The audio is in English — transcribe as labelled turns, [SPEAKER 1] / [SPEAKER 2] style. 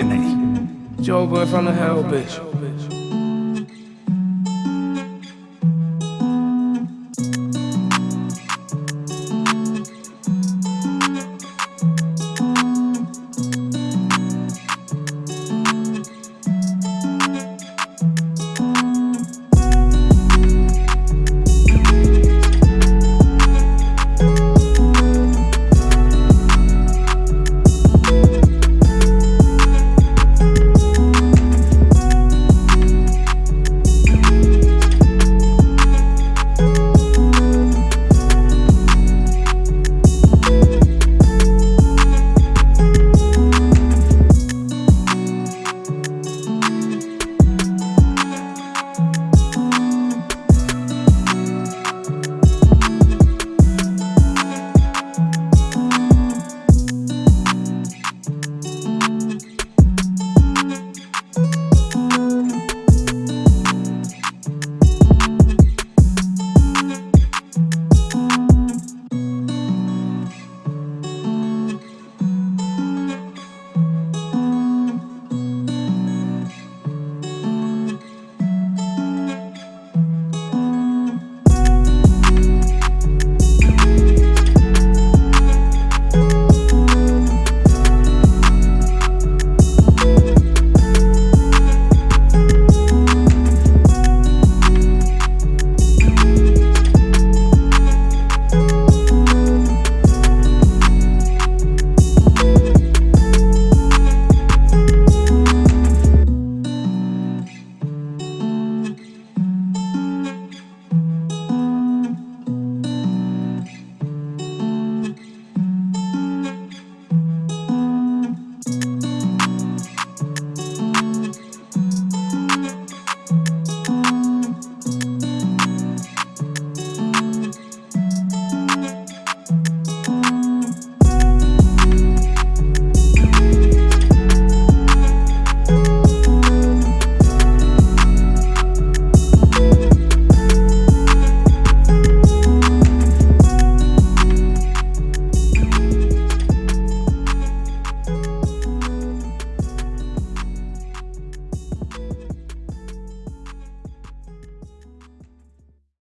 [SPEAKER 1] nigga your boy from the hell, bitch.